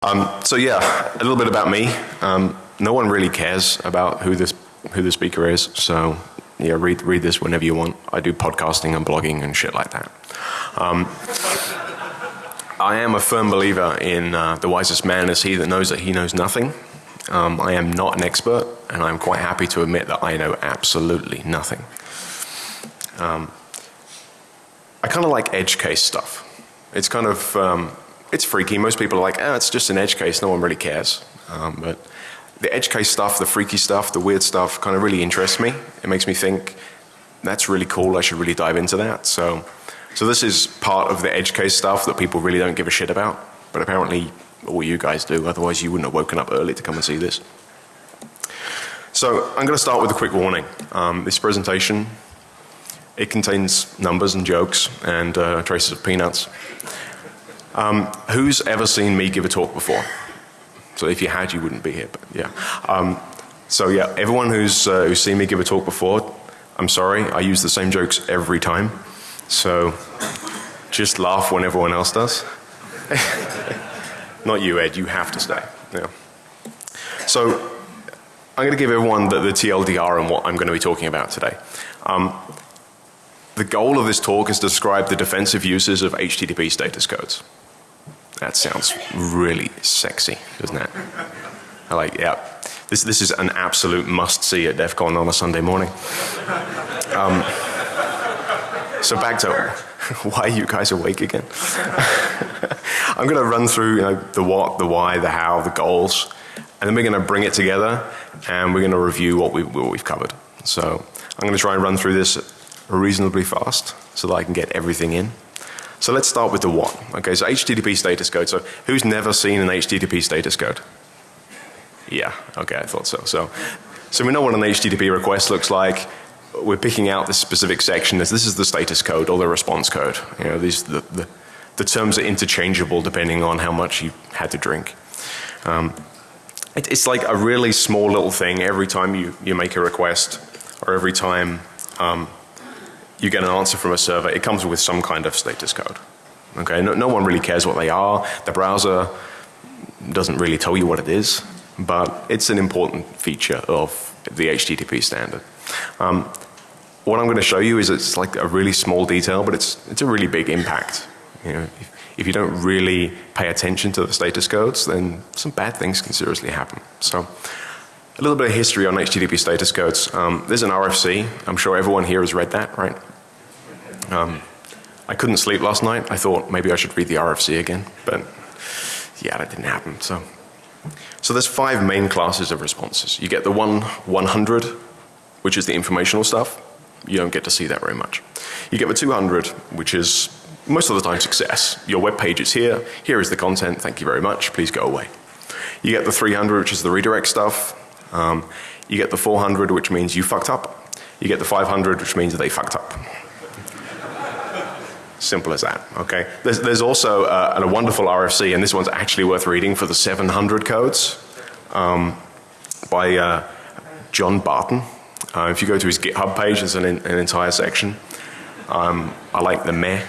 Um, so yeah, a little bit about me. Um, no one really cares about who this who the speaker is. So yeah, read read this whenever you want. I do podcasting and blogging and shit like that. Um, I am a firm believer in uh, the wisest man is he that knows that he knows nothing. Um, I am not an expert, and I'm quite happy to admit that I know absolutely nothing. Um, I kind of like edge case stuff. It's kind of um, it's freaky. Most people are like, oh, it's just an edge case. No one really cares. Um, but the edge case stuff, the freaky stuff, the weird stuff kind of really interests me. It makes me think that's really cool. I should really dive into that. So, so this is part of the edge case stuff that people really don't give a shit about. But apparently all you guys do. Otherwise you wouldn't have woken up early to come and see this. So I'm going to start with a quick warning. Um, this presentation, it contains numbers and jokes and uh, traces of peanuts. Um, who's ever seen me give a talk before? So if you had, you wouldn't be here, but yeah. Um, so yeah, everyone who's, uh, who's seen me give a talk before, I'm sorry, I use the same jokes every time. So just laugh when everyone else does. Not you, Ed, you have to stay. Yeah. So I'm going to give everyone the, the TLDR on what I'm going to be talking about today. Um, the goal of this talk is to describe the defensive uses of HTTP status codes. That sounds really sexy, doesn't it? I like, yeah. This, this is an absolute must see at DEF CON on a Sunday morning. Um, so back to why are you guys awake again? I'm going to run through you know, the what, the why, the how, the goals, and then we're going to bring it together and we're going to review what, we, what we've covered. So I'm going to try and run through this reasonably fast so that I can get everything in. So let's start with the what. Okay, so HTTP status code. So who's never seen an HTTP status code? Yeah, okay, I thought so. So, so we know what an HTTP request looks like. We're picking out this specific section as this is the status code or the response code. You know, these the, the, the terms are interchangeable depending on how much you had to drink. Um, it, it's like a really small little thing every time you, you make a request or every time um, you get an answer from a server, it comes with some kind of status code. Okay, no, no one really cares what they are. The browser doesn't really tell you what it is, but it's an important feature of the HTTP standard. Um, what I'm going to show you is it's like a really small detail, but it's, it's a really big impact. You know, if, if you don't really pay attention to the status codes, then some bad things can seriously happen. So, a little bit of history on HTTP status codes. Um, there's an RFC. I'm sure everyone here has read that, right? Um, I couldn't sleep last night. I thought maybe I should read the RFC again, but yeah, that didn't happen. So, so there's five main classes of responses. You get the one 100, which is the informational stuff. You don't get to see that very much. You get the 200, which is most of the time success. Your web page is here. Here is the content. Thank you very much. Please go away. You get the 300, which is the redirect stuff. Um, you get the 400 which means you fucked up. You get the 500 which means they fucked up. Simple as that, okay. There's, there's also uh, a wonderful RFC and this one's actually worth reading for the 700 codes um, by uh, John Barton. Uh, if you go to his GitHub page there's an, an entire section. Um, I like the meh.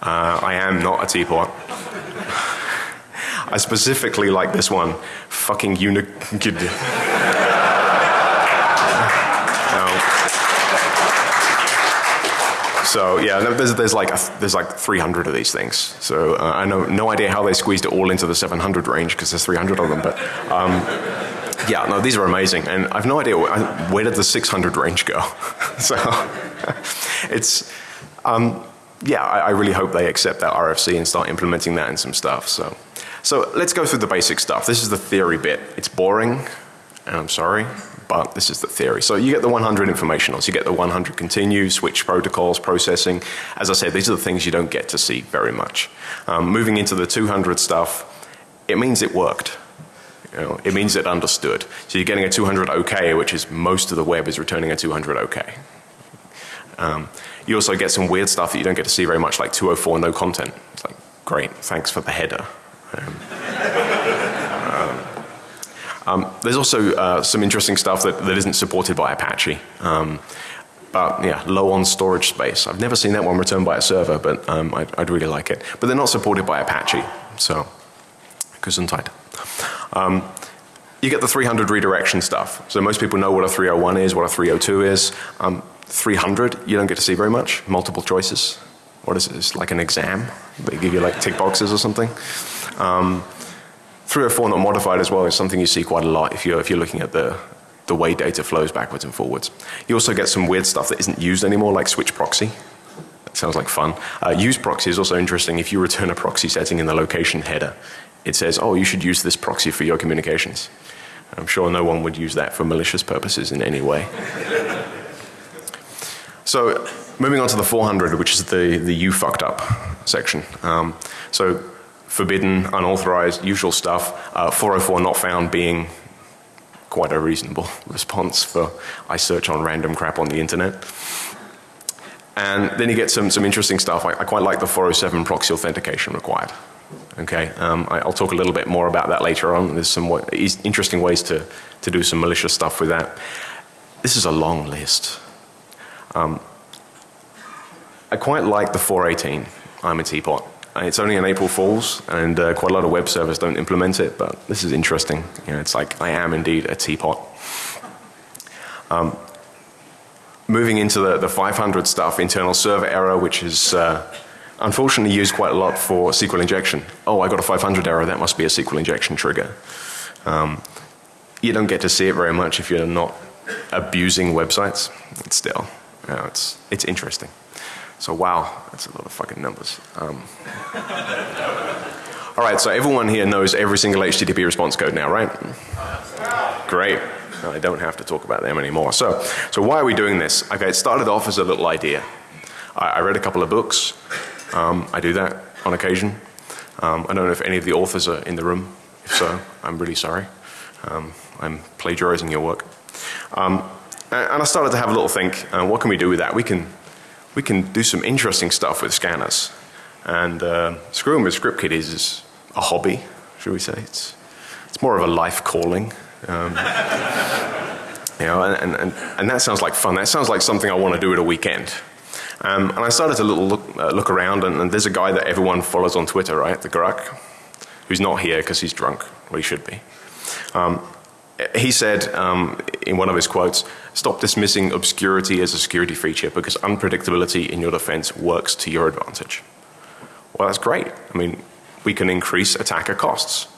Uh, I am not a teapot. I specifically like this one. Fucking uni So yeah, there's, there's like a, there's like 300 of these things. So uh, I know no idea how they squeezed it all into the 700 range because there's 300 of them. But um, yeah, no, these are amazing, and I've no idea where, where did the 600 range go. so it's um, yeah, I, I, really hope they accept that RFC and start implementing that in some stuff. So so let's go through the basic stuff. This is the theory bit. It's boring, and I'm sorry but this is the theory. So you get the 100 informationals, you get the 100 continue, switch protocols, processing. As I said, these are the things you don't get to see very much. Um, moving into the 200 stuff, it means it worked. You know, it means it understood. So you're getting a 200 OK, which is most of the web is returning a 200 OK. Um, you also get some weird stuff that you don't get to see very much, like 204 no content. It's like, great, thanks for the header. Um, um, there's also uh, some interesting stuff that, that isn't supported by Apache. Um, but yeah, low on storage space. I've never seen that one returned by a server, but um, I'd, I'd, really like it. But they're not supported by Apache, so Gesundheit. Um, you get the 300 redirection stuff. So most people know what a 301 is, what a 302 is. Um, 300 you don't get to see very much, multiple choices. What is it? It's like an exam. They give you like tick boxes or something. Um, 304 not modified as well is something you see quite a lot if you're, if you're looking at the, the way data flows backwards and forwards. You also get some weird stuff that isn't used anymore like switch proxy. That sounds like fun. Uh, use proxy is also interesting. If you return a proxy setting in the location header, it says, oh, you should use this proxy for your communications. I'm sure no one would use that for malicious purposes in any way. so moving on to the 400, which is the, the you fucked up section. Um, so forbidden, unauthorized, usual stuff. Uh, 404 not found being quite a reasonable response for I search on random crap on the internet. And then you get some, some interesting stuff. I, I quite like the 407 proxy authentication required. Okay, um, I, will talk a little bit more about that later on. There's some interesting ways to, to do some malicious stuff with that. This is a long list. Um, I quite like the 418 I'm a teapot. Uh, it's only an April Fool's and uh, quite a lot of web servers don't implement it but this is interesting. You know, it's like I am indeed a teapot. Um, moving into the, the 500 stuff, internal server error which is uh, unfortunately used quite a lot for SQL injection. Oh, I got a 500 error, that must be a SQL injection trigger. Um, you don't get to see it very much if you're not abusing websites. It's still, you know, it's, it's interesting. So wow, that's a lot of fucking numbers. Um, all right, so everyone here knows every single HTTP response code now, right? Great. I don't have to talk about them anymore. So, so why are we doing this? Okay, it started off as a little idea. I, I read a couple of books. Um, I do that on occasion. Um, I don't know if any of the authors are in the room. If so, I'm really sorry. Um, I'm plagiarizing your work. Um, and I started to have a little think, uh, what can we do with that? We can, we can do some interesting stuff with scanners. And uh, screwing with script kiddies is a hobby, should we say. It's, it's more of a life calling. Um, you know, and, and, and that sounds like fun. That sounds like something I want to do at a weekend. Um, and I started to look, uh, look around and, and, there's a guy that everyone follows on Twitter, right? The Grugq, who's not here because he's drunk. Well, he should be. Um, he said um, in one of his quotes, stop dismissing obscurity as a security feature because unpredictability in your defense works to your advantage. Well, that's great. I mean, we can increase attacker costs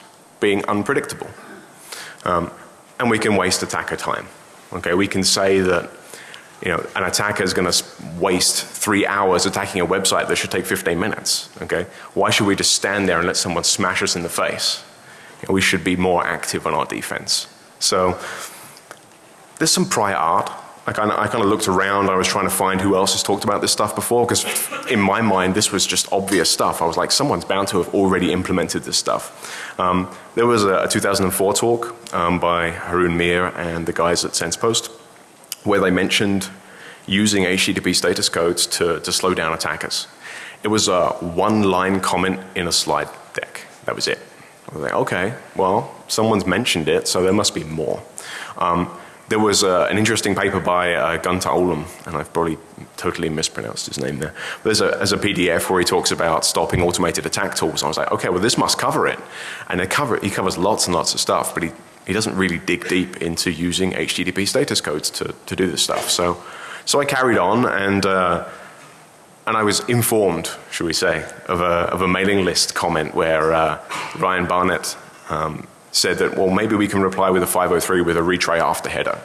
being unpredictable. Um, and we can waste attacker time. Okay, we can say that you know, an attacker is going to waste three hours attacking a website that should take 15 minutes. Okay? Why should we just stand there and let someone smash us in the face? You know, we should be more active on our defense. So there's some prior art. I kind of looked around. I was trying to find who else has talked about this stuff before because in my mind this was just obvious stuff. I was like, someone's bound to have already implemented this stuff. Um, there was a, a 2004 talk um, by Haroon Meer and the guys at SensePost where they mentioned using HTTP status codes to, to slow down attackers. It was a one line comment in a slide deck. That was it. I was like, okay, well, someone's mentioned it, so there must be more. Um, there was uh, an interesting paper by uh, Gunter Ullum, and I've probably totally mispronounced his name there. There's a, a PDF where he talks about stopping automated attack tools. I was like, okay, well this must cover it. And cover, he covers lots and lots of stuff, but he he doesn't really dig deep into using HTTP status codes to, to do this stuff. So, so I carried on and, uh, and I was informed, should we say, of a, of a mailing list comment where uh, Ryan Barnett um, said that, well, maybe we can reply with a 503 with a retry after header.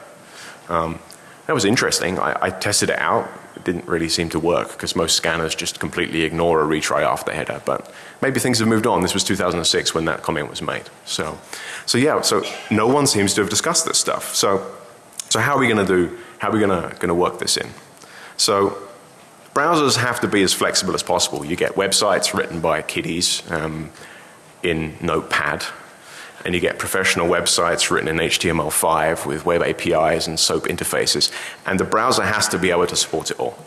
Um, that was interesting. I, I tested it out it didn't really seem to work because most scanners just completely ignore a retry after header. But maybe things have moved on. This was 2006 when that comment was made. So, so yeah, so no one seems to have discussed this stuff. So, so how are we going to do, how are we going to, going to work this in? So browsers have to be as flexible as possible. You get websites written by kiddies um, in Notepad and you get professional websites written in HTML5 with web APIs and SOAP interfaces and the browser has to be able to support it all.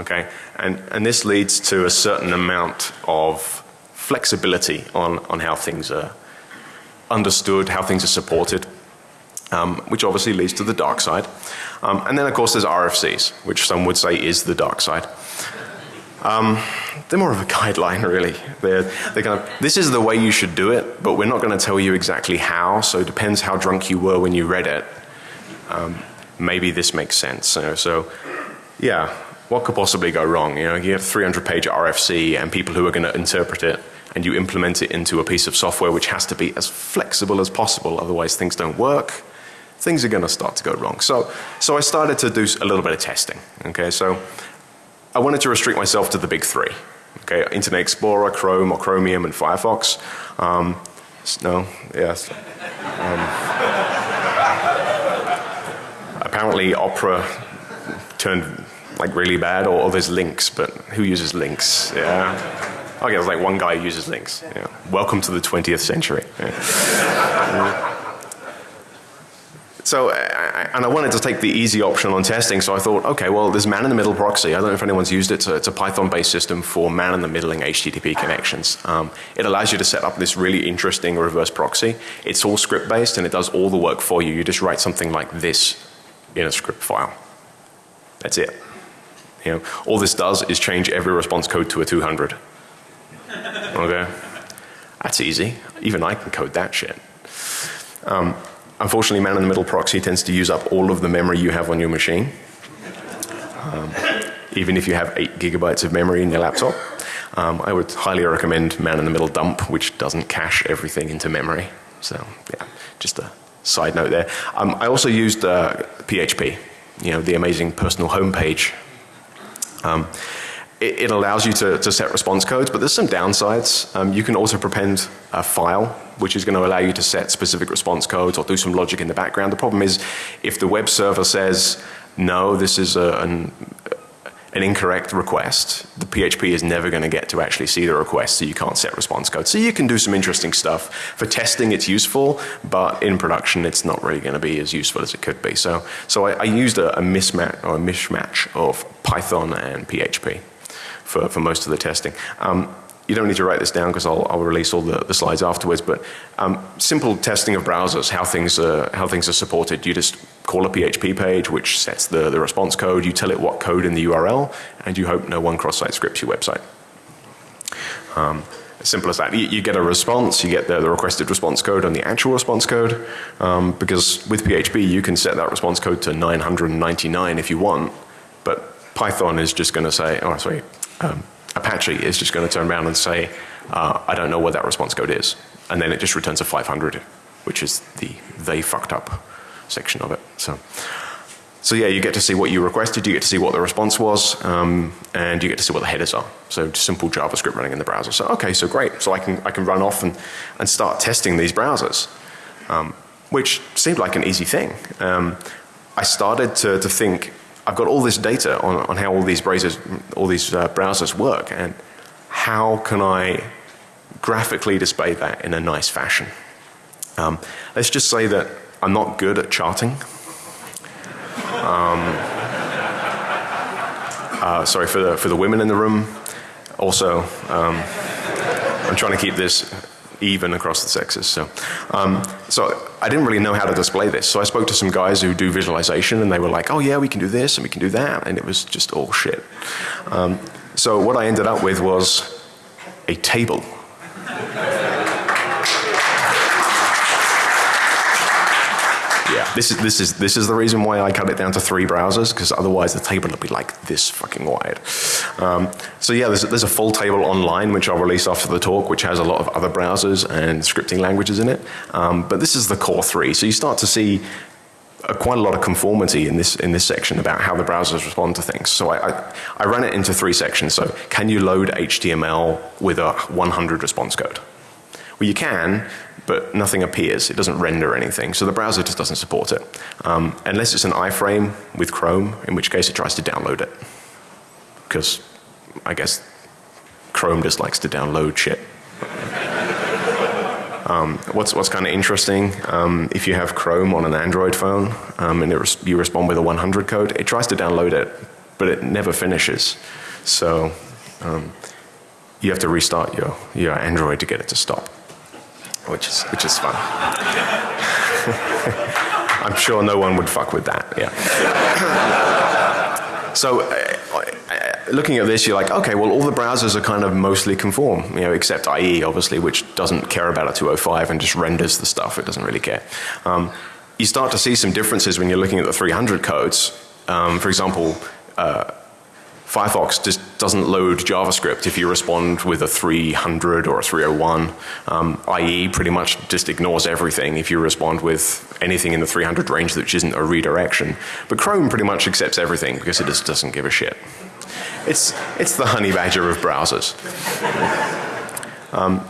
Okay? And, and this leads to a certain amount of flexibility on, on how things are understood, how things are supported. Um, which obviously leads to the dark side. Um, and then of course there's RFCs, which some would say is the dark side. Um, they're more of a guideline, really. They're, they're kind of, this is the way you should do it, but we're not going to tell you exactly how, so it depends how drunk you were when you read it. Um, maybe this makes sense. You know, so, yeah, what could possibly go wrong? You know, you have 300 page RFC and people who are going to interpret it and you implement it into a piece of software which has to be as flexible as possible, otherwise things don't work. Things are going to start to go wrong. So, so I started to do a little bit of testing. Okay, so I wanted to restrict myself to the big three. Okay, Internet Explorer, Chrome or Chromium and Firefox. Um, no, yes. Um, apparently Opera turned like really bad or, or, there's links but who uses links? Yeah. Okay, there's like one guy uses links. Yeah. Welcome to the 20th century. Yeah. So, and I wanted to take the easy option on testing, so I thought, okay, well, there's man-in-the-middle proxy. I don't know if anyone's used it. So it's a Python-based system for man-in-the-middling HTTP connections. Um, it allows you to set up this really interesting reverse proxy. It's all script-based and it does all the work for you. You just write something like this in a script file. That's it. You know, all this does is change every response code to a 200. Okay? That's easy. Even I can code that shit. Um, Unfortunately, man-in-the-middle proxy tends to use up all of the memory you have on your machine. Um, even if you have 8 gigabytes of memory in your laptop. Um, I would highly recommend man-in-the-middle dump, which doesn't cache everything into memory. So, yeah, just a side note there. Um, I also used uh, PHP, you know, the amazing personal homepage. Um, it, it, allows you to, to, set response codes, but there's some downsides. Um, you can also prepend a file, which is going to allow you to set specific response codes or do some logic in the background. The problem is if the web server says, no, this is a, an, an incorrect request, the PHP is never going to get to actually see the request, so you can't set response code. So you can do some interesting stuff. For testing it's useful, but in production it's not really going to be as useful as it could be. So, so I, I used a, a mismatch or a mishmash of Python and PHP for, for most of the testing. Um, you don't need to write this down because I'll, I'll, release all the, the slides afterwards, but um, simple testing of browsers, how things, are, how things are supported. You just call a PHP page which sets the, the response code, you tell it what code in the URL, and you hope no one cross-site scripts your website. Um, as simple as that. You, you, get a response, you get the, the, requested response code and the actual response code, um, because with PHP you can set that response code to 999 if you want, but Python is just going to say, oh sorry, um, Apache is just going to turn around and say, uh, I don't know what that response code is. And then it just returns a 500, which is the they fucked up section of it. So, so yeah, you get to see what you requested, you get to see what the response was, um, and you get to see what the headers are. So simple JavaScript running in the browser. So okay, so great. So I can, I can run off and, and start testing these browsers, um, which seemed like an easy thing. Um, I started to, to think, I've got all this data on, on how all these browsers, all these uh, browsers work and how can I graphically display that in a nice fashion. Um, let's just say that I'm not good at charting. Um, uh, sorry for the, for the women in the room. Also, um, I'm trying to keep this even across the sexes. So, um, so I didn't really know how to display this. So I spoke to some guys who do visualization and they were like, oh yeah, we can do this and we can do that. And it was just all shit. Um, so what I ended up with was a table This is, this is, this is the reason why I cut it down to three browsers because otherwise the table would be like this fucking wide. Um, so yeah, there's, there's a full table online which I'll release after the talk which has a lot of other browsers and scripting languages in it. Um, but this is the core three. So you start to see uh, quite a lot of conformity in this in this section about how the browsers respond to things. So I, I, I ran it into three sections. So can you load HTML with a 100 response code? Well, you can, but nothing appears. It doesn't render anything. So the browser just doesn't support it. Um, unless it's an iframe with Chrome, in which case it tries to download it. Because I guess Chrome just likes to download shit. um, what's what's kind of interesting, um, if you have Chrome on an Android phone um, and res you respond with a 100 code, it tries to download it, but it never finishes. So um, you have to restart your, your Android to get it to stop which is, which is fun. I'm sure no one would fuck with that, yeah. So uh, uh, looking at this, you're like, okay, well, all the browsers are kind of mostly conform, you know, except IE, obviously, which doesn't care about a 205 and just renders the stuff. It doesn't really care. Um, you start to see some differences when you're looking at the 300 codes. Um, for example, uh, Firefox just doesn't load JavaScript if you respond with a 300 or a 301. Um, IE pretty much just ignores everything if you respond with anything in the 300 range which isn't a redirection. But Chrome pretty much accepts everything because it just doesn't give a shit. It's, it's the honey badger of browsers. Um,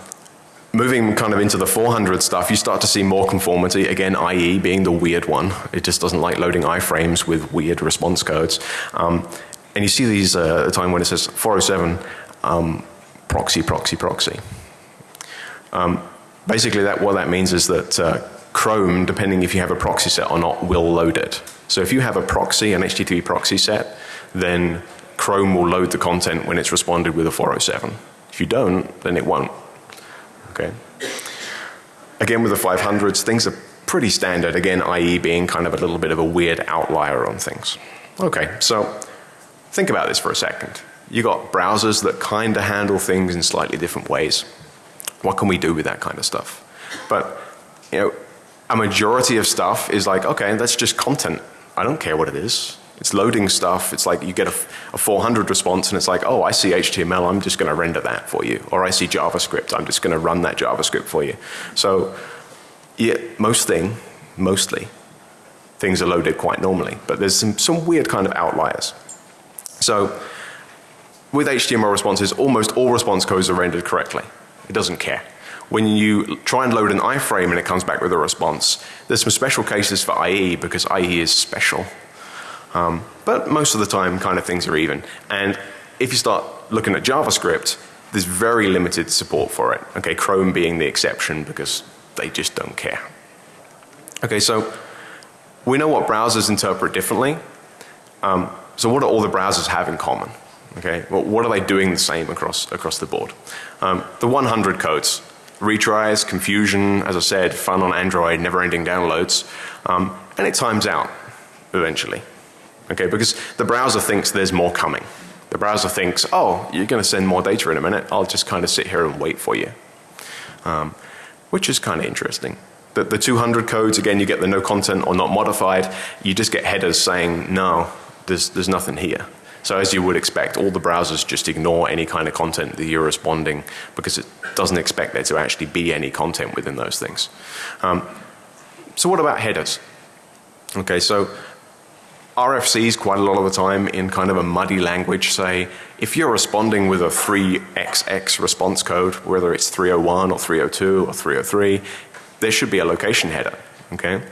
moving kind of into the 400 stuff, you start to see more conformity. Again, IE being the weird one. It just doesn't like loading iframes with weird response codes. Um, and you see these uh, the time when it says 407 um, proxy, proxy, proxy. Um, basically that, what that means is that uh, Chrome, depending if you have a proxy set or not, will load it. So if you have a proxy, an HTTP proxy set, then Chrome will load the content when it's responded with a 407. If you don't, then it won't. Okay. Again with the 500s, things are pretty standard. Again, IE being kind of a little bit of a weird outlier on things. Okay, so Think about this for a second. You got browsers that kind of handle things in slightly different ways. What can we do with that kind of stuff? But, you know, a majority of stuff is like, okay, that's just content. I don't care what it is. It's loading stuff. It's like you get a, a 400 response and it's like, oh, I see HTML, I'm just going to render that for you. Or I see JavaScript, I'm just going to run that JavaScript for you. So, yeah, most thing, mostly, things are loaded quite normally. But there's some, some weird kind of outliers. So with HTML responses, almost all response codes are rendered correctly. It doesn't care. When you try and load an iframe and it comes back with a response, there's some special cases for IE because IE is special. Um, but most of the time kind of things are even. And if you start looking at JavaScript, there's very limited support for it. Okay, Chrome being the exception because they just don't care. Okay, so we know what browsers interpret differently. Um, so what do all the browsers have in common? Okay, well, what are they doing the same across, across the board? Um, the 100 codes, retries, confusion, as I said, fun on Android, never ending downloads, um, and it times out eventually. Okay, because the browser thinks there's more coming. The browser thinks, oh, you're going to send more data in a minute, I'll just kind of sit here and wait for you. Um, which is kind of interesting. The, the 200 codes, again, you get the no content or not modified, you just get headers saying, no, there's, there's nothing here. So as you would expect, all the browsers just ignore any kind of content that you're responding because it doesn't expect there to actually be any content within those things. Um, so what about headers? Okay, so RFCs quite a lot of the time in kind of a muddy language say if you're responding with a 3XX response code, whether it's 301 or 302 or 303, there should be a location header. Okay?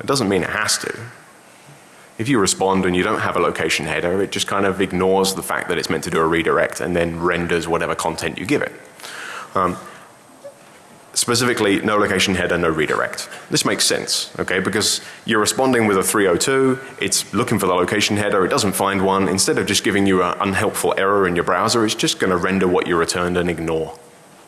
It doesn't mean it has to. If you respond and you don't have a location header, it just kind of ignores the fact that it's meant to do a redirect and then renders whatever content you give it. Um, specifically, no location header, no redirect. This makes sense, okay, because you're responding with a 302, it's looking for the location header, it doesn't find one. Instead of just giving you an unhelpful error in your browser, it's just going to render what you returned and ignore.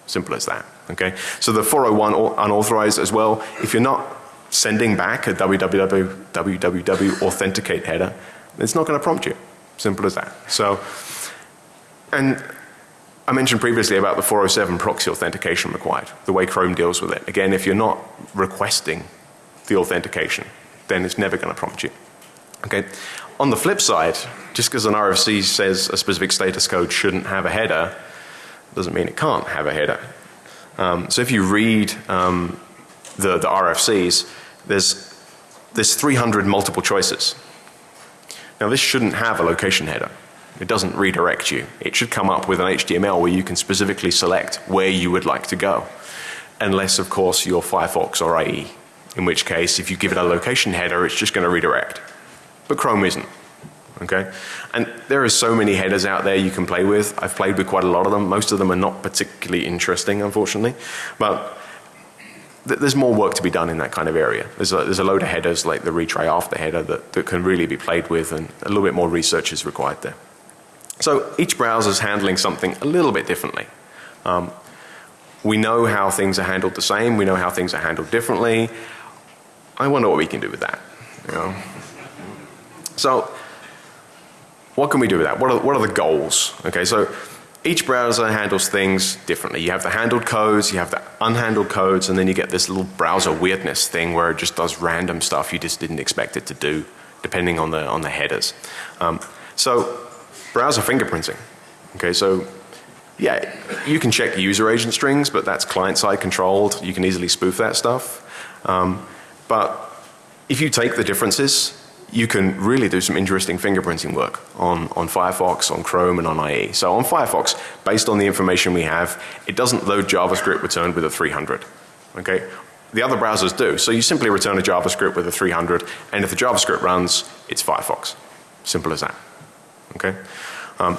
Simple as that, okay. So the 401 unauthorized as well, if you're not sending back a www, www authenticate header, it's not going to prompt you. Simple as that. So, and I mentioned previously about the 407 proxy authentication required, the way Chrome deals with it. Again, if you're not requesting the authentication, then it's never going to prompt you. Okay. On the flip side, just because an RFC says a specific status code shouldn't have a header, doesn't mean it can't have a header. Um, so if you read um, the, the RFCs, there's, there's 300 multiple choices. Now this shouldn't have a location header. It doesn't redirect you. It should come up with an HTML where you can specifically select where you would like to go. Unless of course you're Firefox or IE. In which case if you give it a location header it's just going to redirect. But Chrome isn't. Okay? And there are so many headers out there you can play with. I've played with quite a lot of them. Most of them are not particularly interesting unfortunately. But there's more work to be done in that kind of area. There's a, there's a load of headers like the retry after header that, that can really be played with and a little bit more research is required there. So each browser is handling something a little bit differently. Um, we know how things are handled the same. We know how things are handled differently. I wonder what we can do with that. You know? So what can we do with that? What are, what are the goals? Okay, so each browser handles things differently. You have the handled codes, you have the unhandled codes, and then you get this little browser weirdness thing where it just does random stuff you just didn't expect it to do depending on the, on the headers. Um, so browser fingerprinting. Okay, so yeah, you can check user agent strings, but that's client side controlled. You can easily spoof that stuff. Um, but if you take the differences you can really do some interesting fingerprinting work on, on Firefox, on Chrome and on IE. So on Firefox, based on the information we have, it doesn't load JavaScript returned with a 300. Okay? The other browsers do. So you simply return a JavaScript with a 300 and if the JavaScript runs, it's Firefox. Simple as that. Okay? Um,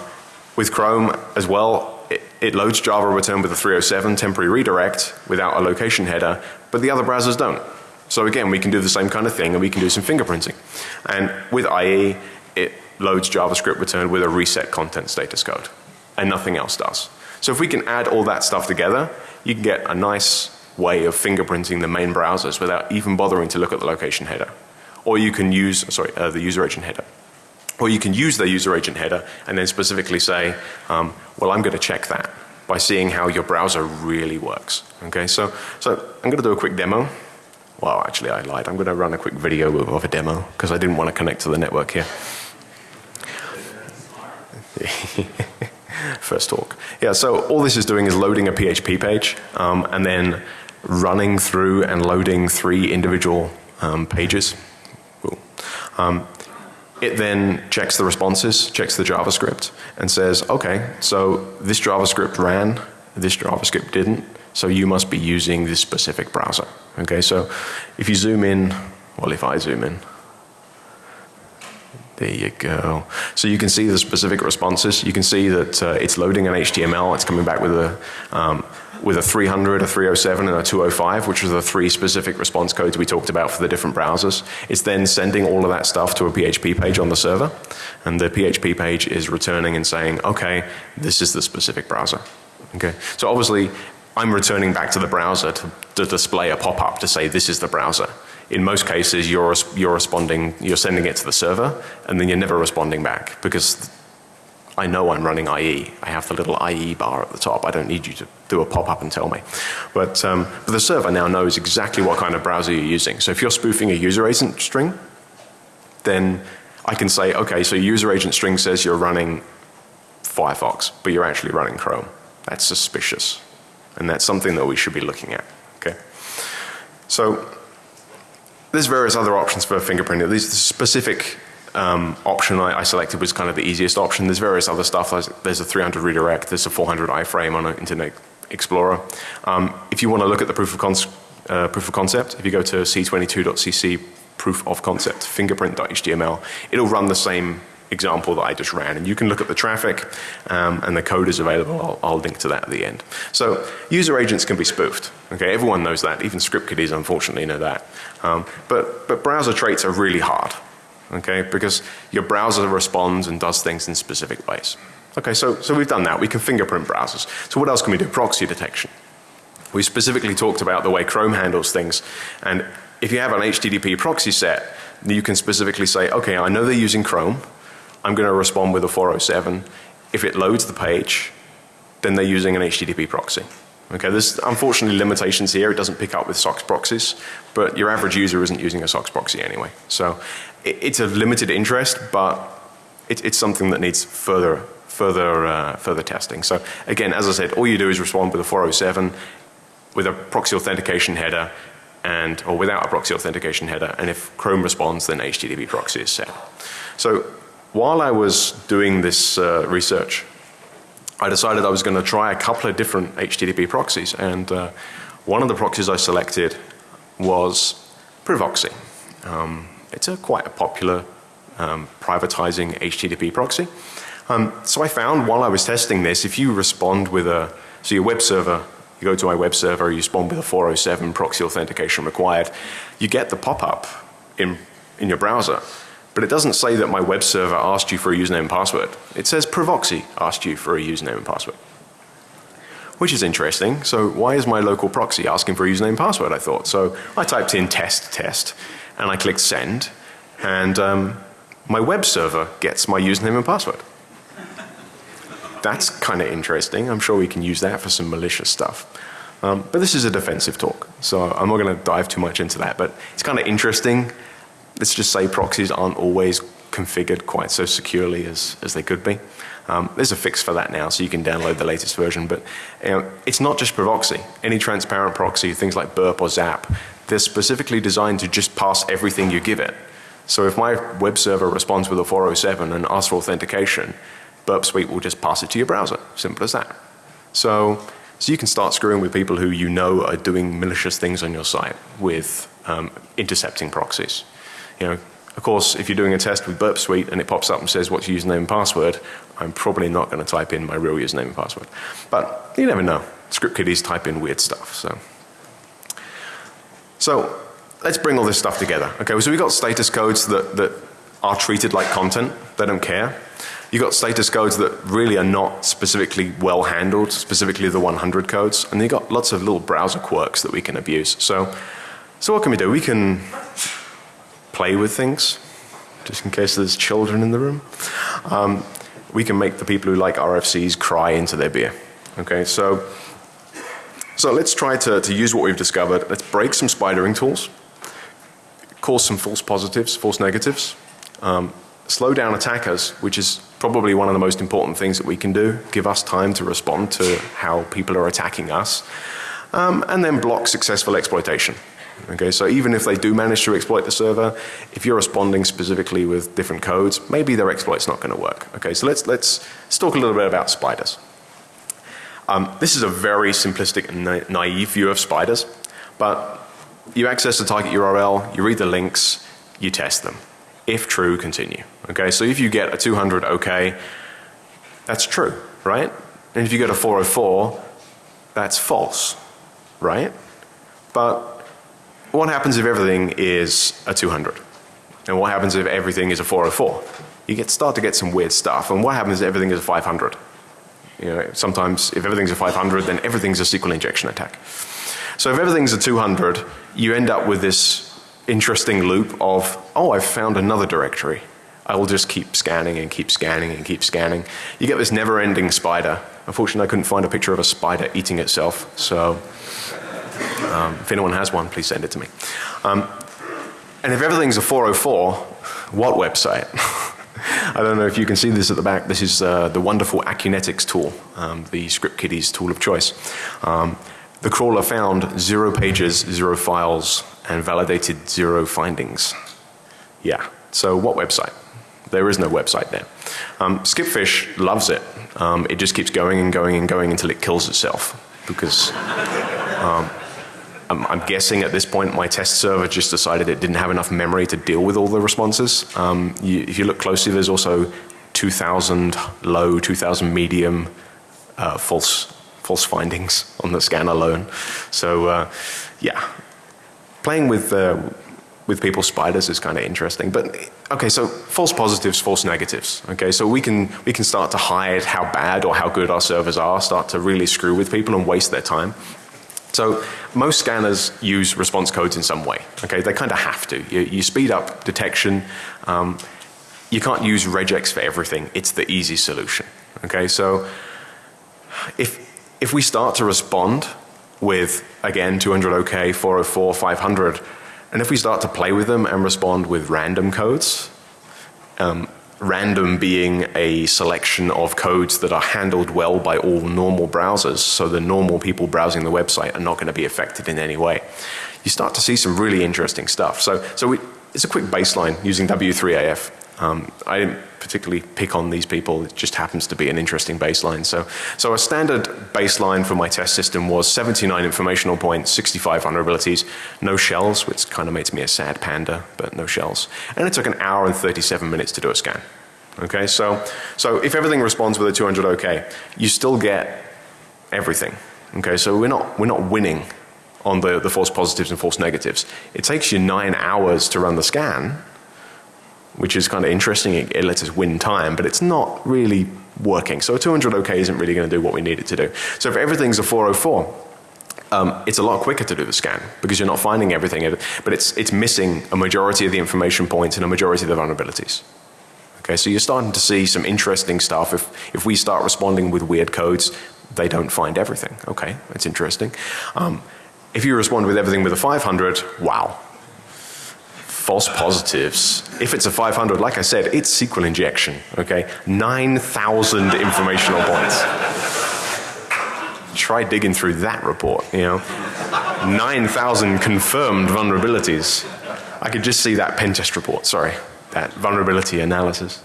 with Chrome as well, it, it loads Java returned with a 307 temporary redirect without a location header, but the other browsers don't. So again, we can do the same kind of thing and we can do some fingerprinting. And with IE, it loads JavaScript returned with a reset content status code and nothing else does. So if we can add all that stuff together, you can get a nice way of fingerprinting the main browsers without even bothering to look at the location header. Or you can use, sorry, uh, the user agent header. Or you can use the user agent header and then specifically say, um, well I'm going to check that by seeing how your browser really works. Okay, so, so I'm going to do a quick demo. Well, actually I lied. I'm going to run a quick video of a demo because I didn't want to connect to the network here. First talk. Yeah, so all this is doing is loading a PHP page um, and then running through and loading three individual um, pages. Um, it then checks the responses, checks the JavaScript and says, okay, so this JavaScript ran, this JavaScript didn't. So you must be using this specific browser. Okay, so if you zoom in, well if I zoom in, there you go. So you can see the specific responses. You can see that uh, it's loading an HTML. It's coming back with a um, with a 300, a 307 and a 205 which are the three specific response codes we talked about for the different browsers. It's then sending all of that stuff to a PHP page on the server and the PHP page is returning and saying okay this is the specific browser. Okay. So obviously I'm returning back to the browser to, to display a pop-up to say this is the browser. In most cases you're, you're responding, you're sending it to the server and then you're never responding back because I know I'm running IE. I have the little IE bar at the top. I don't need you to do a pop-up and tell me. But, um, but the server now knows exactly what kind of browser you're using. So if you're spoofing a user agent string, then I can say, okay, so user agent string says you're running Firefox, but you're actually running Chrome. That's suspicious. And that's something that we should be looking at. Okay. So there's various other options for fingerprinting. These specific um, option I, I, selected was kind of the easiest option. There's various other stuff. There's, there's a 300 redirect. There's a 400 iframe on an Internet Explorer. Um, if you want to look at the proof of, uh, proof of concept, if you go to c22.cc proof of concept fingerprint.html, it'll run the same example that I just ran and you can look at the traffic um, and the code is available. I'll, I'll, link to that at the end. So user agents can be spoofed. Okay, everyone knows that. Even script kiddies unfortunately know that. Um, but, but browser traits are really hard. Okay, because your browser responds and does things in specific ways. Okay, so, so we've done that. We can fingerprint browsers. So what else can we do? Proxy detection. We specifically talked about the way Chrome handles things and if you have an HTTP proxy set you can specifically say okay I know they're using Chrome I'm going to respond with a 407. If it loads the page, then they're using an HTTP proxy. Okay, there's unfortunately limitations here. It doesn't pick up with SOCKS proxies, but your average user isn't using a SOCKS proxy anyway. So it, it's of limited interest, but it, it's something that needs further, further, uh, further testing. So again, as I said, all you do is respond with a 407 with a proxy authentication header and, or without a proxy authentication header. And if Chrome responds, then HTTP proxy is set. So while I was doing this uh, research, I decided I was going to try a couple of different HTTP proxies and uh, one of the proxies I selected was Privoxy. Um, it's a quite a popular um, privatizing HTTP proxy. Um, so I found while I was testing this, if you respond with a, so your web server, you go to my web server, you respond with a 407 proxy authentication required, you get the pop-up in, in your browser but it doesn't say that my web server asked you for a username and password. It says Privoxy asked you for a username and password. Which is interesting. So why is my local proxy asking for a username and password I thought. So I typed in test test and I clicked send and um, my web server gets my username and password. That's kind of interesting. I'm sure we can use that for some malicious stuff. Um, but this is a defensive talk, so I'm not going to dive too much into that. But it's kind of interesting. Let's just say proxies aren't always configured quite so securely as, as they could be. Um, there's a fix for that now, so you can download the latest version. But you know, it's not just Privoxy. Any transparent proxy, things like Burp or Zap, they're specifically designed to just pass everything you give it. So if my web server responds with a 407 and asks for authentication, Burp Suite will just pass it to your browser. Simple as that. So so you can start screwing with people who you know are doing malicious things on your site with um, intercepting proxies. You know, of course, if you're doing a test with Burp Suite and it pops up and says what's your username and password, I'm probably not going to type in my real username and password. But you never know. Script kiddies type in weird stuff. So, so let's bring all this stuff together. Okay, so we've got status codes that, that are treated like content. They don't care. You've got status codes that really are not specifically well handled, specifically the 100 codes. And you've got lots of little browser quirks that we can abuse. So, so what can we do? We can play with things, just in case there's children in the room. Um, we can make the people who like RFCs cry into their beer. Okay, so, so let's try to, to use what we've discovered. Let's break some spidering tools, cause some false positives, false negatives, um, slow down attackers, which is probably one of the most important things that we can do, give us time to respond to how people are attacking us, um, and then block successful exploitation. Okay, so even if they do manage to exploit the server, if you're responding specifically with different codes, maybe their exploit's not going to work. Okay, so let's, let's, let's talk a little bit about spiders. Um, this is a very simplistic and na naive view of spiders, but you access the target URL, you read the links, you test them. If true, continue. Okay, so if you get a 200 okay, that's true, right? And if you get a 404, that's false, right? But what happens if everything is a 200? And what happens if everything is a 404? You get start to get some weird stuff. And what happens if everything is a 500? You know, sometimes if everything's a 500, then everything's a SQL injection attack. So if everything's a 200, you end up with this interesting loop of, oh, I've found another directory. I will just keep scanning and keep scanning and keep scanning. You get this never ending spider. Unfortunately, I couldn't find a picture of a spider eating itself. So um, if anyone has one, please send it to me. Um, and if everything's a 404, what website? I don't know if you can see this at the back. This is uh, the wonderful Acunetix tool, um, the script kiddies tool of choice. Um, the crawler found zero pages, zero files, and validated zero findings. Yeah. So what website? There is no website there. Um, Skipfish loves it. Um, it just keeps going and going and going until it kills itself because um, I'm, I'm, guessing at this point my test server just decided it didn't have enough memory to deal with all the responses. Um, you, if you look closely there's also 2000 low, 2000 medium uh, false, false findings on the scan alone. So uh, yeah, playing with uh, with people's spiders is kind of interesting. But okay, so false positives, false negatives. Okay, so we can we can start to hide how bad or how good our servers are, start to really screw with people and waste their time. So most scanners use response codes in some way. Okay, they kind of have to. You, you speed up detection. Um, you can't use regex for everything. It's the easy solution. Okay, so if if we start to respond with again 200 OK, 404, 500 and if we start to play with them and respond with random codes, um, random being a selection of codes that are handled well by all normal browsers, so the normal people browsing the website are not going to be affected in any way. You start to see some really interesting stuff. So, so we, it's a quick baseline using W3AF. Um, I didn't particularly pick on these people. It just happens to be an interesting baseline. So, so a standard baseline for my test system was 79 informational points, 65 vulnerabilities, no shells, which kind of makes me a sad panda, but no shells. And it took an hour and 37 minutes to do a scan. Okay, so, so if everything responds with a 200 OK, you still get everything. Okay, so we're not, we're not winning on the, the false positives and false negatives. It takes you nine hours to run the scan which is kind of interesting. It, it, lets us win time, but it's not really working. So a 200 OK isn't really going to do what we need it to do. So if everything's a 404, um, it's a lot quicker to do the scan because you're not finding everything, but it's, it's missing a majority of the information points and a majority of the vulnerabilities. Okay, so you're starting to see some interesting stuff. If, if we start responding with weird codes, they don't find everything. Okay, that's interesting. Um, if you respond with everything with a 500, wow. False positives. If it's a 500, like I said, it's SQL injection, okay? 9,000 informational points. Try digging through that report, you know? 9,000 confirmed vulnerabilities. I could just see that pen test report, sorry, that vulnerability analysis.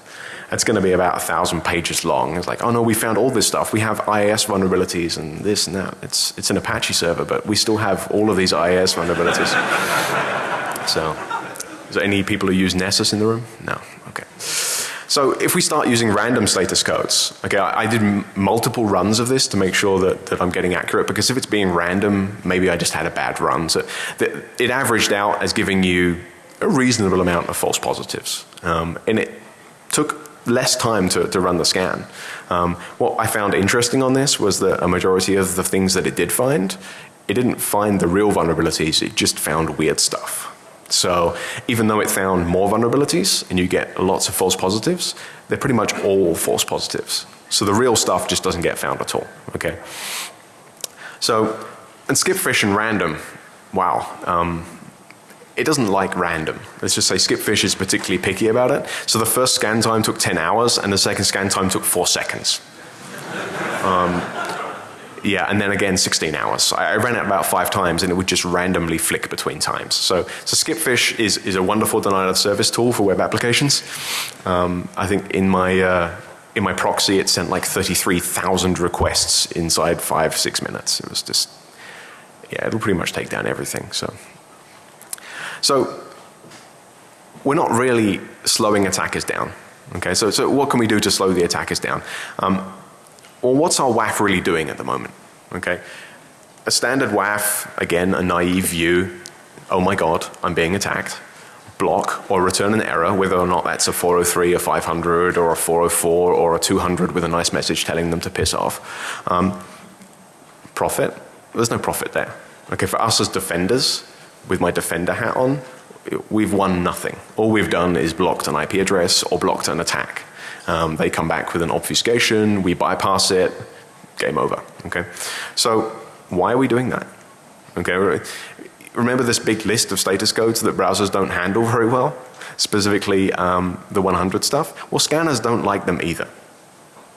That's going to be about a thousand pages long. It's like, oh no, we found all this stuff. We have IIS vulnerabilities and this and that. It's, it's an Apache server, but we still have all of these IIS vulnerabilities. so, is there any people who use Nessus in the room? No, okay. So if we start using random status codes, okay, I, I did multiple runs of this to make sure that, that I'm getting accurate because if it's being random, maybe I just had a bad run. So it averaged out as giving you a reasonable amount of false positives. Um, and it took less time to, to run the scan. Um, what I found interesting on this was that a majority of the things that it did find, it didn't find the real vulnerabilities, it just found weird stuff. So even though it found more vulnerabilities and you get lots of false positives, they're pretty much all false positives. So the real stuff just doesn't get found at all, okay? So, and skipfish and random, wow. Um, it doesn't like random. Let's just say Skipfish is particularly picky about it. So the first scan time took 10 hours and the second scan time took 4 seconds. Um, yeah, and then again 16 hours. I, I, ran it about five times and it would just randomly flick between times. So, so Skipfish is, is a wonderful denial of service tool for web applications. Um, I think in my, uh, in my proxy it sent like 33,000 requests inside five, six minutes. It was just, yeah, it'll pretty much take down everything. So so we're not really slowing attackers down. Okay, so, so what can we do to slow the attackers down? Um, well, what's our WAF really doing at the moment? Okay, a standard WAF, again, a naive view, oh my god, I'm being attacked, block or return an error, whether or not that's a 403, a 500 or a 404 or a 200 with a nice message telling them to piss off. Um, profit, there's no profit there. Okay, for us as defenders, with my defender hat on, we've won nothing. All we've done is blocked an IP address or blocked an attack. Um, they come back with an obfuscation, we bypass it, game over. Okay, so why are we doing that? Okay, remember this big list of status codes that browsers don't handle very well, specifically um, the 100 stuff. Well, scanners don't like them either.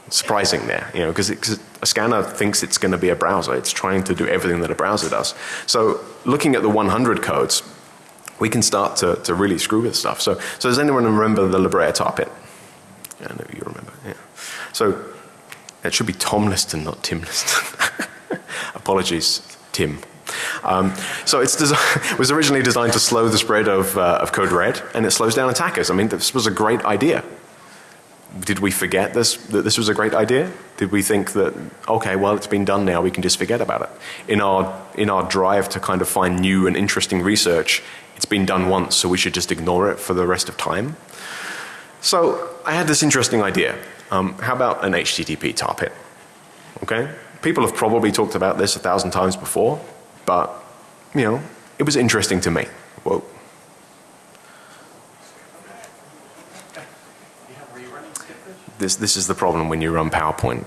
Surprising there, you know, because a scanner thinks it's going to be a browser. It's trying to do everything that a browser does. So looking at the 100 codes, we can start to, to really screw with stuff. So, so does anyone remember the La Brea tar pit? Yeah, I know you remember, yeah. So it should be Tom Liston, not Tim Liston. Apologies, Tim. Um, so it was originally designed to slow the spread of, uh, of code red and it slows down attackers. I mean this was a great idea did we forget this, that this was a great idea? Did we think that, okay, well it's been done now, we can just forget about it? In our, in our drive to kind of find new and interesting research, it's been done once so we should just ignore it for the rest of time? So I had this interesting idea. Um, how about an HTTP tar pit? Okay? People have probably talked about this a thousand times before, but you know, it was interesting to me. Whoa. This, this is the problem when you run PowerPoint.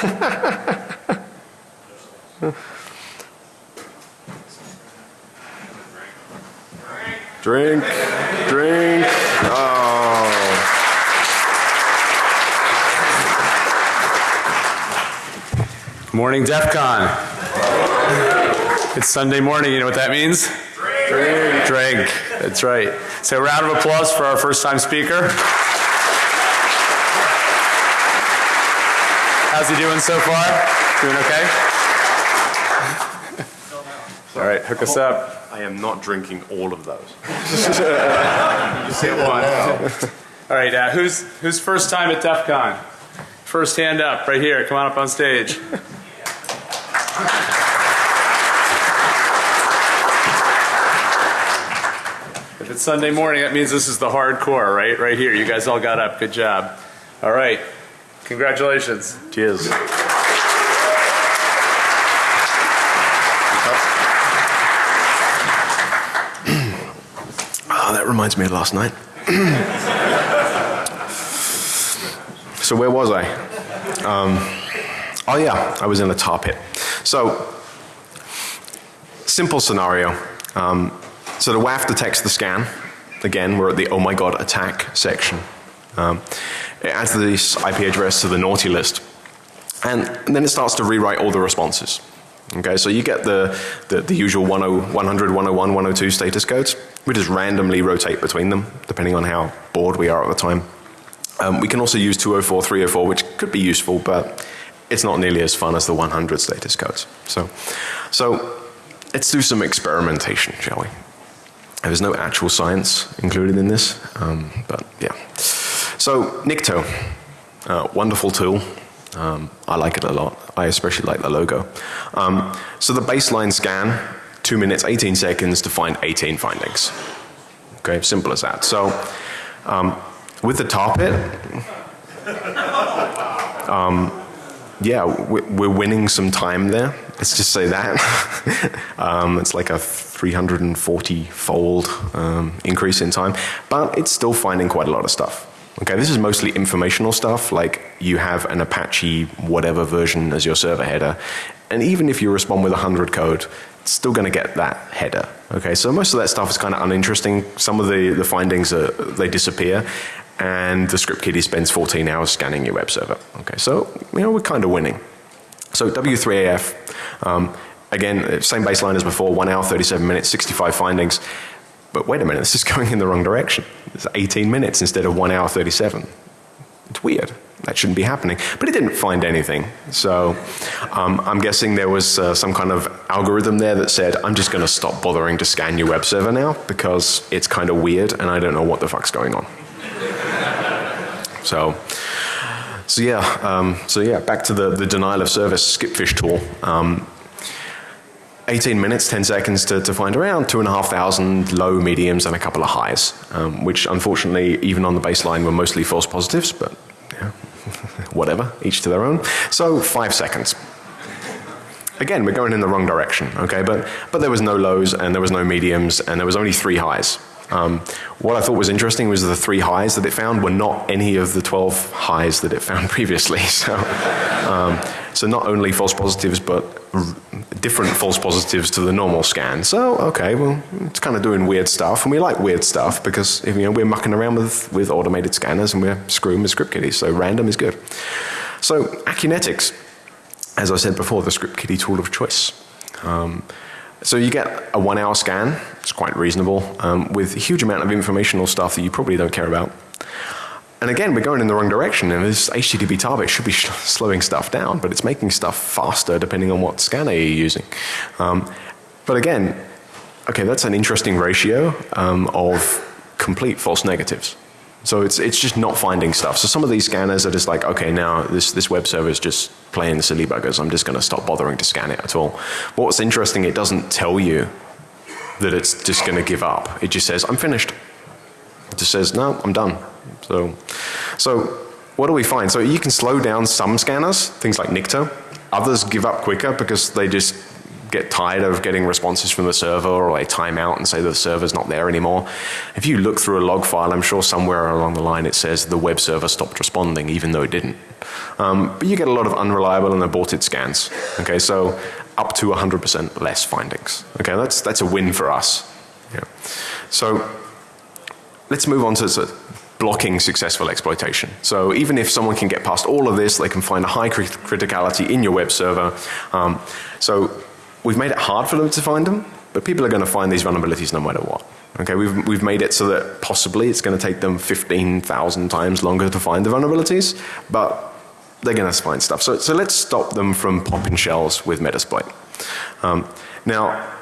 drink, drink. Oh. Morning DEF CON. It's Sunday morning, you know what that means? Drink. Drink. That's right. So a round of applause for our first time speaker. How's he doing so far? Doing okay? All right, hook us up. I am not drinking all of those. you one. All right, uh, who's, who's first time at DEF CON? First hand up, right here. Come on up on stage. Sunday morning, that means this is the hardcore, right? Right here. You guys all got up. Good job. All right. Congratulations. Cheers. oh, that reminds me of last night. so where was I? Um, oh yeah, I was in a tar pit. So, simple scenario. Um, so the WAF detects the scan. Again, we're at the oh my god attack section. Um, it adds this IP address to the naughty list. And, and then it starts to rewrite all the responses. Okay, so you get the, the, the usual 10, 100, 101, 102 status codes. We just randomly rotate between them depending on how bored we are at the time. Um, we can also use 204, 304 which could be useful but it's not nearly as fun as the 100 status codes. So, so let's do some experimentation shall we. There's no actual science included in this um, but yeah. So Nikto, uh, wonderful tool. Um, I like it a lot. I especially like the logo. Um, so the baseline scan, 2 minutes 18 seconds to find 18 findings. Okay, simple as that. So um, with the tar pit, um, yeah, we're winning some time there. Let's just say that. um, it's like a 340 fold um, increase in time, but it's still finding quite a lot of stuff. Okay, this is mostly informational stuff like you have an Apache whatever version as your server header and even if you respond with 100 code it's still going to get that header. Okay, so most of that stuff is kind of uninteresting. Some of the, the findings are, they disappear and the script kiddie spends 14 hours scanning your web server. Okay, so you know we're kind of winning. So W3AF, um, again same baseline as before, 1 hour 37 minutes, 65 findings. But wait a minute, this is going in the wrong direction. It's 18 minutes instead of 1 hour 37. It's weird. That shouldn't be happening. But it didn't find anything. So um, I'm guessing there was uh, some kind of algorithm there that said, I'm just going to stop bothering to scan your web server now because it's kind of weird and I don't know what the fuck's going on. So, so yeah, um, so yeah, back to the, the denial of service skipfish tool. Um, 18 minutes, 10 seconds to, to find around two and a half thousand low, mediums and a couple of highs, um, which unfortunately even on the baseline were mostly false positives, but yeah, whatever, each to their own. So five seconds. Again, we're going in the wrong direction, okay, but, but there was no lows and there was no mediums and there was only three highs. Um, what I thought was interesting was the three highs that it found were not any of the 12 highs that it found previously. So, um, so not only false positives, but different false positives to the normal scan. So, okay, well, it's kind of doing weird stuff, and we like weird stuff because you know we're mucking around with with automated scanners and we're screwing with script kiddies. So random is good. So Acunetix, as I said before, the script kiddie tool of choice. Um, so you get a one hour scan, it's quite reasonable, um, with a huge amount of informational stuff that you probably don't care about. And again, we're going in the wrong direction and this HTTP tar pit should be slowing stuff down, but it's making stuff faster depending on what scanner you're using. Um, but again, okay, that's an interesting ratio um, of complete false negatives. So it's, it's just not finding stuff. So some of these scanners are just like, okay, now this, this web server is just playing silly buggers. I'm just going to stop bothering to scan it at all. But what's interesting, it doesn't tell you that it's just going to give up. It just says, I'm finished. It just says, no, I'm done. So, so what do we find? So you can slow down some scanners, things like Nikto. Others give up quicker because they just get tired of getting responses from the server or they time out and say the server's not there anymore. If you look through a log file, I'm sure somewhere along the line it says the web server stopped responding even though it didn't. Um, but you get a lot of unreliable and aborted scans. Okay, so up to 100% less findings. Okay, that's, that's a win for us. Yeah. So let's move on to blocking successful exploitation. So even if someone can get past all of this, they can find a high crit criticality in your web server. Um, so we've made it hard for them to find them, but people are going to find these vulnerabilities no matter what. Okay, we've, we've made it so that possibly it's going to take them 15,000 times longer to find the vulnerabilities, but they're going to find stuff. So, so let's stop them from popping shells with Metasploit. Um, now,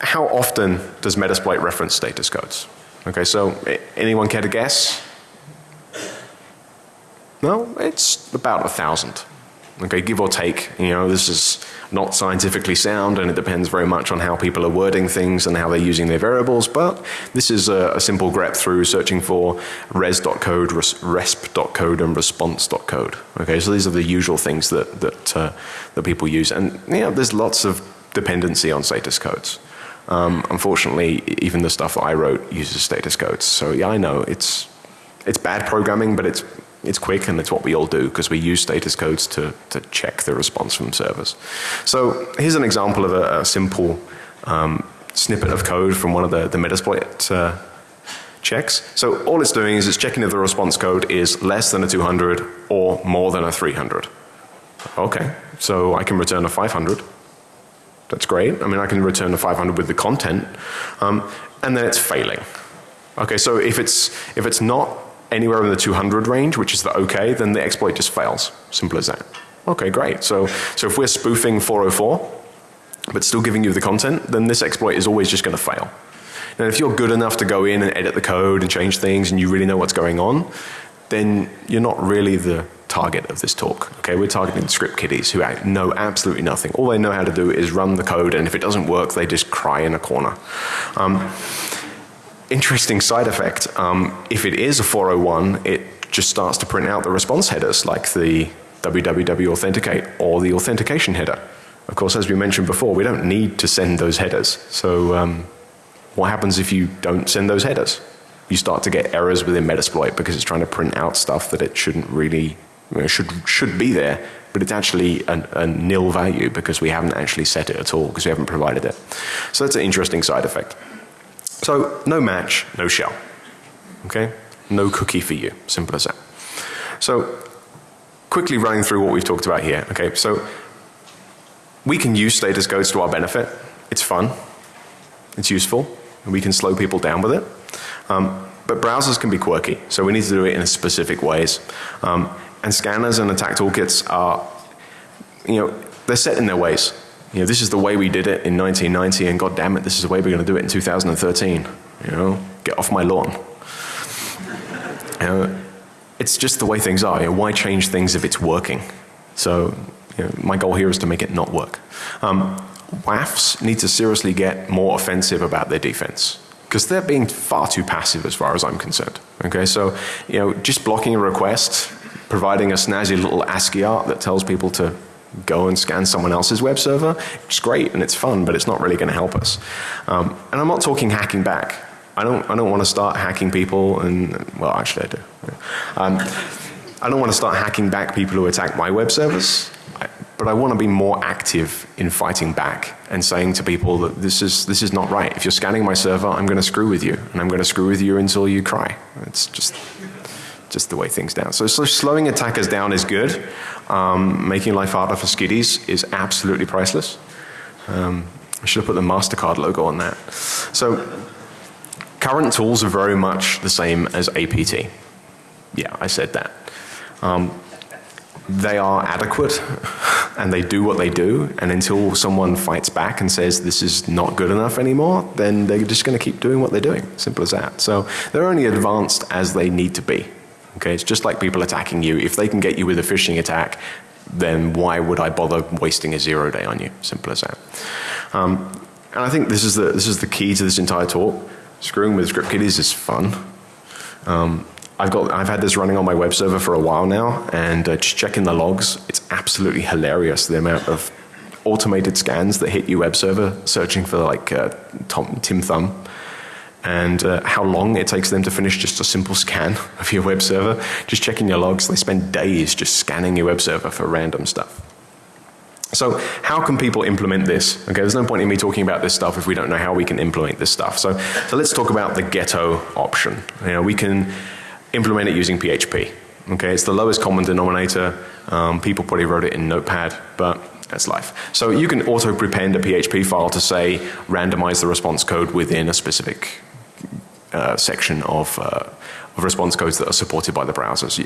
how often does Metasploit reference status codes? Okay, so anyone care to guess? No, it's about a thousand. Okay, give or take. You know, this is not scientifically sound and it depends very much on how people are wording things and how they're using their variables, but this is a, a simple grep through searching for res.code, res, resp.code and response.code. Okay, so these are the usual things that, that, uh, that people use and you know, there's lots of dependency on status codes. Um, unfortunately, even the stuff that I wrote uses status codes. So yeah, I know it's it's bad programming, but it's it's quick and it's what we all do because we use status codes to, to check the response from servers. So here's an example of a, a simple um, snippet of code from one of the, the Metasploit uh, checks. So all it's doing is it's checking if the response code is less than a 200 or more than a 300. Okay, so I can return a 500. That's great. I mean I can return a 500 with the content um, and then it's failing. Okay, so if it's, if it's not anywhere in the 200 range, which is the okay, then the exploit just fails. Simple as that. Okay, great. So, so if we're spoofing 404, but still giving you the content, then this exploit is always just going to fail. Now if you're good enough to go in and edit the code and change things and you really know what's going on, then you're not really the target of this talk. Okay, we're targeting script kiddies who know absolutely nothing. All they know how to do is run the code and if it doesn't work they just cry in a corner. Um, interesting side effect, um, if it is a 401 it just starts to print out the response headers like the www authenticate or the authentication header. Of course as we mentioned before we don't need to send those headers. So um, what happens if you don't send those headers? You start to get errors within Metasploit because it's trying to print out stuff that it shouldn't really, you know, should, should be there, but it's actually a, a nil value because we haven't actually set it at all because we haven't provided it. So that's an interesting side effect. So no match, no shell. Okay? No cookie for you. Simple as that. So quickly running through what we've talked about here. Okay, so we can use status codes to our benefit. It's fun. It's useful and we can slow people down with it. Um, but browsers can be quirky, so we need to do it in specific ways. Um, and scanners and attack toolkits are, you know, they're set in their ways. You know, this is the way we did it in 1990 and god damn it, this is the way we're going to do it in 2013. You know, get off my lawn. You know, it's just the way things are. You know, why change things if it's working? So, you know, my goal here is to make it not work. Um, WAFs need to seriously get more offensive about their defense because they're being far too passive as far as I'm concerned. Okay, so you know, just blocking a request, providing a snazzy little ASCII art that tells people to go and scan someone else's web server, it's great and it's fun, but it's not really going to help us. Um, and I'm not talking hacking back. I don't, I don't want to start hacking people and, well actually I do. Um, I don't want to start hacking back people who attack my web servers but I want to be more active in fighting back and saying to people that this is, this is not right. If you're scanning my server, I'm going to screw with you and I'm going to screw with you until you cry. It's just, just the way things down. So, so slowing attackers down is good. Um, making life harder for skiddies is absolutely priceless. Um, I should have put the MasterCard logo on that. So current tools are very much the same as APT. Yeah, I said that. Um, they are adequate and they do what they do and until someone fights back and says this is not good enough anymore then they're just going to keep doing what they're doing simple as that so they're only advanced as they need to be okay? It's just like people attacking you. If they can get you with a phishing attack then why would I bother wasting a zero day on you? Simple as that. Um, and I think this is the this is the key to this entire talk. Screwing with script kiddies is fun. Um, I've got, I've had this running on my web server for a while now and uh, just checking the logs, it's absolutely hilarious the amount of automated scans that hit your web server searching for like uh, Tom, TimThumb and uh, how long it takes them to finish just a simple scan of your web server. Just checking your logs, they spend days just scanning your web server for random stuff. So how can people implement this? Okay, there's no point in me talking about this stuff if we don't know how we can implement this stuff. So, so let's talk about the ghetto option. You know, we can implement it using PHP. Okay, it's the lowest common denominator. Um, people probably wrote it in Notepad, but that's life. So you can auto prepend a PHP file to say randomize the response code within a specific uh, section of uh, of response codes that are supported by the browsers.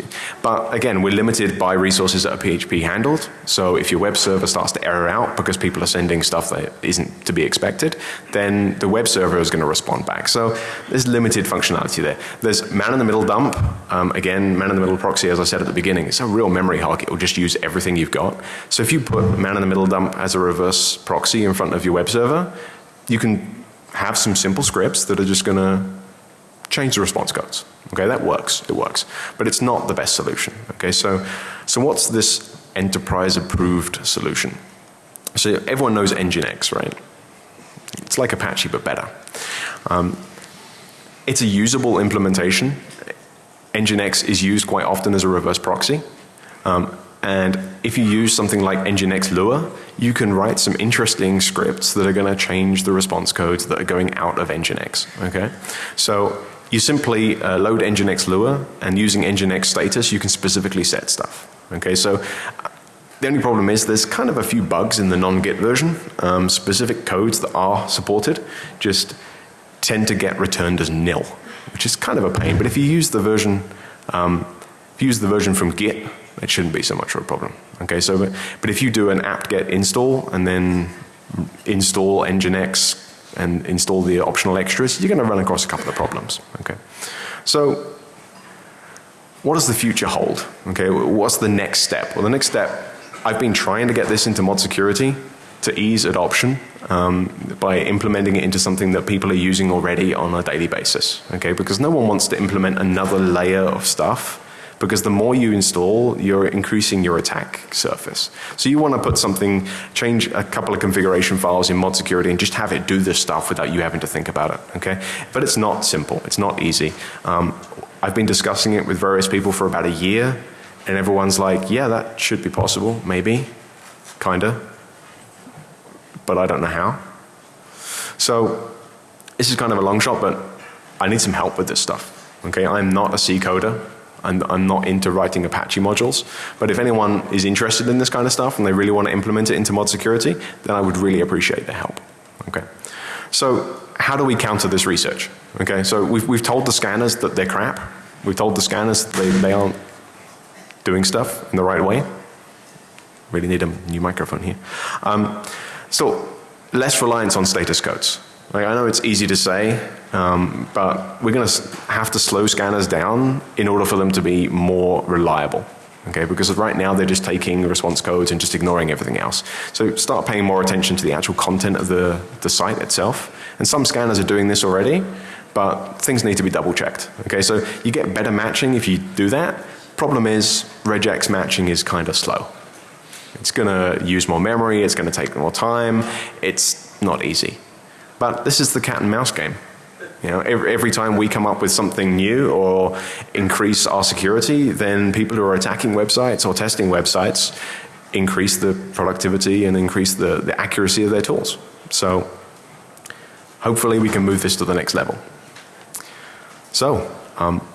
But again, we're limited by resources that are PHP handled. So if your web server starts to error out because people are sending stuff that isn't to be expected, then the web server is going to respond back. So there's limited functionality there. There's man in the middle dump. Um, again, man in the middle proxy, as I said at the beginning, it's a real memory hog. It will just use everything you've got. So if you put man in the middle dump as a reverse proxy in front of your web server, you can have some simple scripts that are just going to change the response codes. Okay, that works, it works. But it's not the best solution. Okay, so, so what's this enterprise approved solution? So everyone knows Nginx, right? It's like Apache but better. Um, it's a usable implementation. Nginx is used quite often as a reverse proxy. Um, and if you use something like Nginx Lua, you can write some interesting scripts that are going to change the response codes that are going out of Nginx. Okay? So you simply uh, load Nginx Lua and using Nginx status you can specifically set stuff. Okay, so the only problem is there's kind of a few bugs in the non-git version. Um, specific codes that are supported just tend to get returned as nil, which is kind of a pain. But if you use the version, um, if you use the version from Git, it shouldn't be so much of a problem. Okay, so but, but if you do an apt-get install and then install nginx and install the optional extras, you're going to run across a couple of problems. Okay, so what does the future hold? Okay, what's the next step? Well, the next step I've been trying to get this into mod security to ease adoption um, by implementing it into something that people are using already on a daily basis. Okay, because no one wants to implement another layer of stuff because the more you install, you're increasing your attack surface. So you want to put something, change a couple of configuration files in mod security and just have it do this stuff without you having to think about it. Okay, but it's not simple. It's not easy. Um, I've been discussing it with various people for about a year and everyone's like, yeah, that should be possible, maybe, kinda, but I don't know how. So this is kind of a long shot, but I need some help with this stuff. Okay, I'm not a C coder. I'm, I'm not into writing Apache modules. But if anyone is interested in this kind of stuff and they really want to implement it into mod security, then I would really appreciate the help. Okay. So how do we counter this research? Okay, so we've, we've told the scanners that they're crap. We've told the scanners they, they aren't doing stuff in the right way. Really need a new microphone here. Um, so less reliance on status codes. Like I know it's easy to say, um, but we're going to have to slow scanners down in order for them to be more reliable. Okay, because right now they're just taking response codes and just ignoring everything else. So start paying more attention to the actual content of the, the site itself. And some scanners are doing this already, but things need to be double checked. Okay, so you get better matching if you do that, Problem is regex matching is kind of slow. It's going to use more memory, it's going to take more time, it's not easy. But this is the cat and mouse game. You know, every, every, time we come up with something new or increase our security, then people who are attacking websites or testing websites increase the productivity and increase the, the accuracy of their tools. So hopefully we can move this to the next level. So um,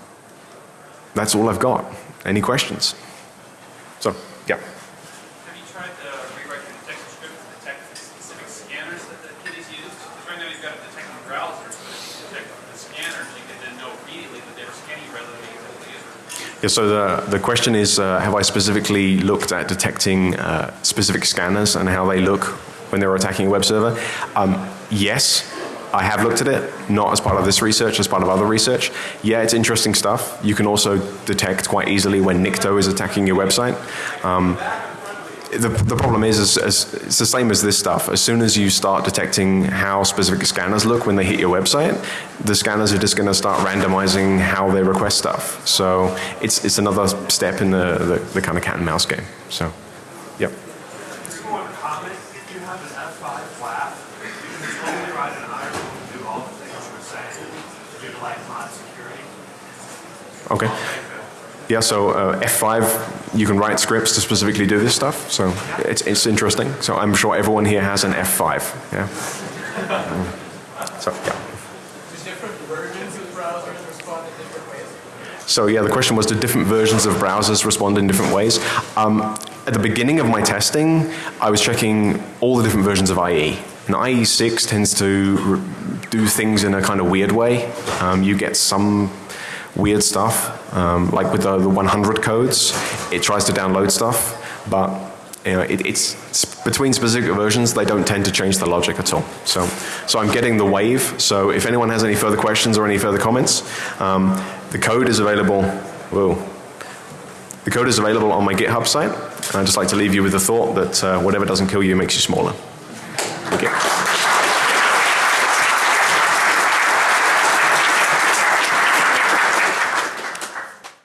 that's all I've got. Any questions? So, yeah. Have you tried to rewrite the detection script to detect the specific scanners that the kit is used? Because right now you've got it detecting browsers, but if you detect the scanners, you can then know immediately that they're scanning rather than being the user. Yeah, so the, the question is, uh, have I specifically looked at detecting uh, specific scanners and how they look when they're attacking a web server? Um, yes, I have looked at it, not as part of this research, as part of other research. Yeah, it's interesting stuff. You can also detect quite easily when Nikto is attacking your website. Um, the, the problem is, is, is, it's the same as this stuff. As soon as you start detecting how specific scanners look when they hit your website, the scanners are just going to start randomizing how they request stuff. So it's, it's another step in the, the, the kind of cat and mouse game. So, yep. Okay. Yeah, so uh, F5, you can write scripts to specifically do this stuff. So it's, it's interesting. So I'm sure everyone here has an F5. Yeah. so, yeah. So yeah, the question was, do different versions of browsers respond in different ways? Um, at the beginning of my testing, I was checking all the different versions of IE. And IE6 tends to do things in a kind of weird way. Um, you get some weird stuff, um, like with the, the 100 codes, it tries to download stuff, but you know, it, it's, between specific versions, they don't tend to change the logic at all. So, so I'm getting the wave. So if anyone has any further questions or any further comments, um, the code is available. Whoa. The code is available on my GitHub site. And I'd just like to leave you with the thought that uh, whatever doesn't kill you makes you smaller. Thank you.